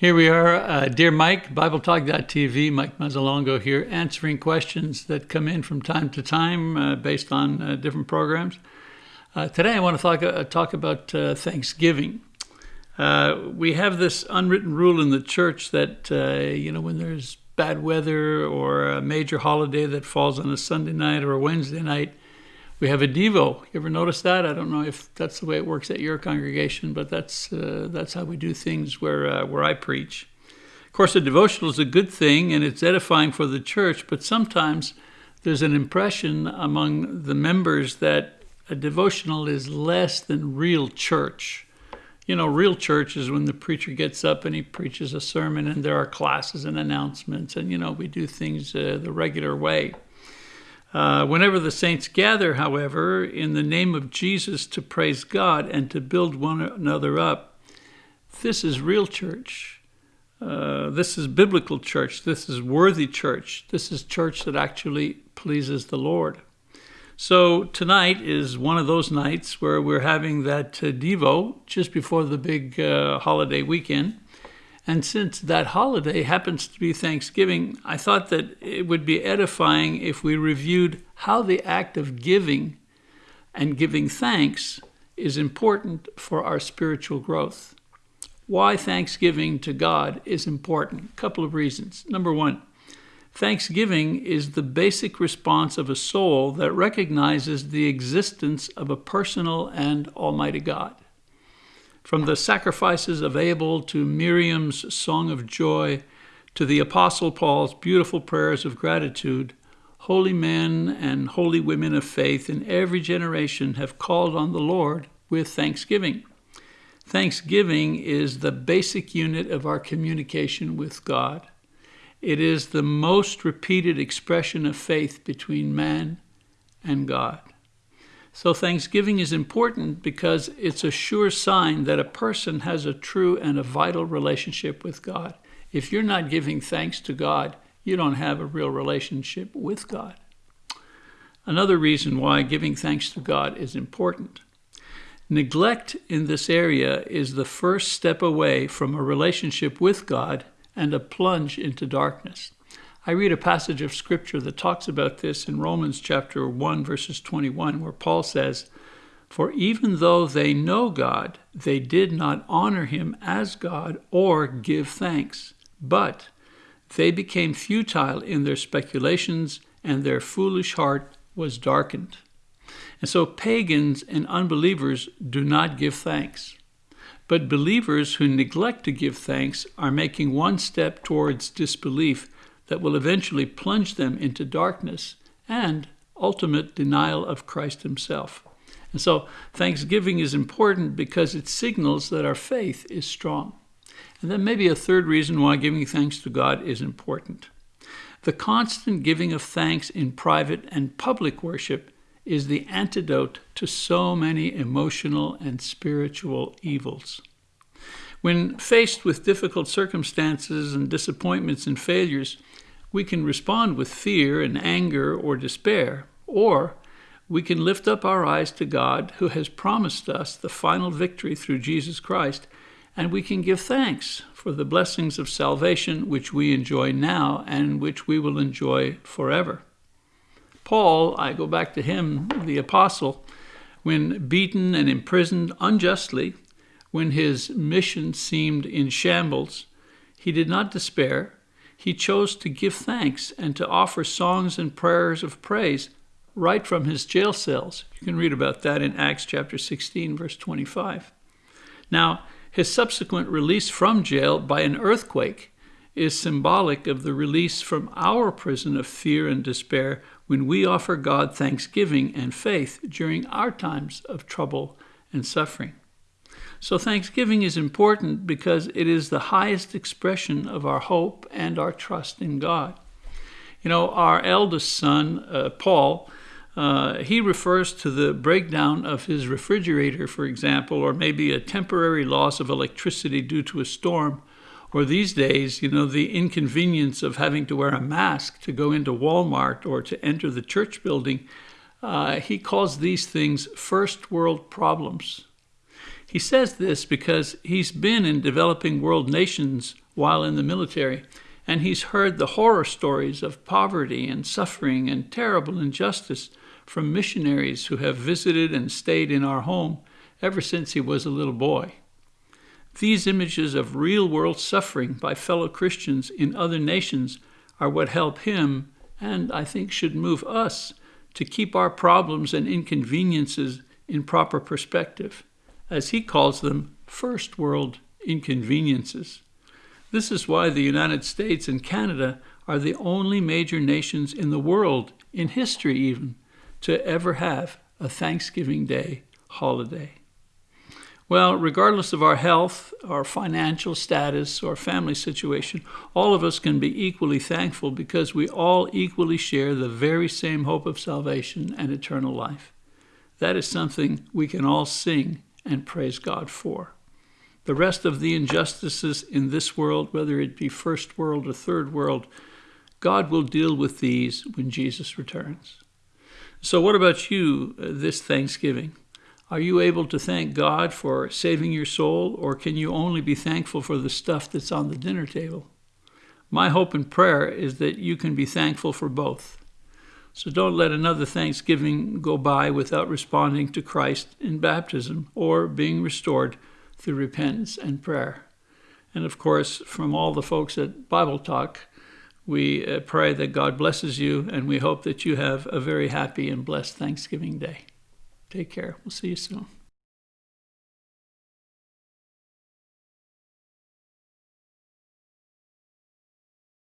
Here we are, uh, dear Mike, BibleTalk.tv, Mike Mazzalongo here, answering questions that come in from time to time uh, based on uh, different programs. Uh, today I want to talk, uh, talk about uh, Thanksgiving. we have this unwritten rule in the church that, you know, when there's bad weather or a major holiday that falls on a Sunday night or a Wednesday night, we have a Devo. You ever notice that? I don't know if that's the way it works at your congregation, but that's uh, that's how we do things where uh, where I preach. Of course, a devotional is a good thing and it's edifying for the church, but sometimes there's an impression among the members that a devotional is less than real church. You know, real church is when the preacher gets up and he preaches a sermon and there are classes and announcements and, you know, we do things uh, the regular way. Uh, whenever the saints gather, however, in the name of Jesus to praise God and to build one another up, this is real church. Uh, this is biblical church. This is worthy church. This is church that actually pleases the Lord. So tonight is one of those nights where we're having that uh, Devo just before the big uh, holiday weekend. And since that holiday happens to be Thanksgiving, I thought that it would be edifying if we reviewed how the act of giving and giving thanks is important for our spiritual growth. Why thanksgiving to God is important. A couple of reasons. Number one, thanksgiving is the basic response of a soul that recognizes the existence of a personal and almighty God. From the sacrifices of Abel to Miriam's song of joy to the Apostle Paul's beautiful prayers of gratitude, holy men and holy women of faith in every generation have called on the Lord with thanksgiving. Thanksgiving is the basic unit of our communication with God. It is the most repeated expression of faith between man and God. So Thanksgiving is important because it's a sure sign that a person has a true and a vital relationship with God. If you're not giving thanks to God, you don't have a real relationship with God. Another reason why giving thanks to God is important. Neglect in this area is the first step away from a relationship with God and a plunge into darkness. I read a passage of scripture that talks about this in Romans chapter 1, verses 21, where Paul says, For even though they know God, they did not honor him as God or give thanks, but they became futile in their speculations, and their foolish heart was darkened. And so pagans and unbelievers do not give thanks. But believers who neglect to give thanks are making one step towards disbelief that will eventually plunge them into darkness and ultimate denial of Christ himself. And so thanksgiving is important because it signals that our faith is strong. And then maybe a third reason why giving thanks to God is important. The constant giving of thanks in private and public worship is the antidote to so many emotional and spiritual evils. When faced with difficult circumstances and disappointments and failures, we can respond with fear and anger or despair, or we can lift up our eyes to God who has promised us the final victory through Jesus Christ, and we can give thanks for the blessings of salvation which we enjoy now and which we will enjoy forever. Paul, I go back to him, the apostle, when beaten and imprisoned unjustly, when his mission seemed in shambles, he did not despair he chose to give thanks and to offer songs and prayers of praise right from his jail cells. You can read about that in Acts chapter 16, verse 25. Now, his subsequent release from jail by an earthquake is symbolic of the release from our prison of fear and despair when we offer God thanksgiving and faith during our times of trouble and suffering. So Thanksgiving is important because it is the highest expression of our hope and our trust in God. You know, our eldest son, uh, Paul, uh, he refers to the breakdown of his refrigerator, for example, or maybe a temporary loss of electricity due to a storm, or these days, you know, the inconvenience of having to wear a mask to go into Walmart or to enter the church building. Uh, he calls these things first world problems. He says this because he's been in developing world nations while in the military, and he's heard the horror stories of poverty and suffering and terrible injustice from missionaries who have visited and stayed in our home ever since he was a little boy. These images of real world suffering by fellow Christians in other nations are what help him, and I think should move us, to keep our problems and inconveniences in proper perspective, as he calls them first world inconveniences. This is why the United States and Canada are the only major nations in the world, in history even, to ever have a Thanksgiving Day holiday. Well, regardless of our health, our financial status, or family situation, all of us can be equally thankful because we all equally share the very same hope of salvation and eternal life. That is something we can all sing and praise God for. The rest of the injustices in this world, whether it be first world or third world, God will deal with these when Jesus returns. So, what about you uh, this Thanksgiving? Are you able to thank God for saving your soul, or can you only be thankful for the stuff that's on the dinner table? My hope and prayer is that you can be thankful for both. So don't let another Thanksgiving go by without responding to Christ in baptism or being restored through repentance and prayer. And of course, from all the folks at Bible Talk, we uh, pray that God blesses you, and we hope that you have a very happy and blessed Thanksgiving Day. Take care. We'll see you soon.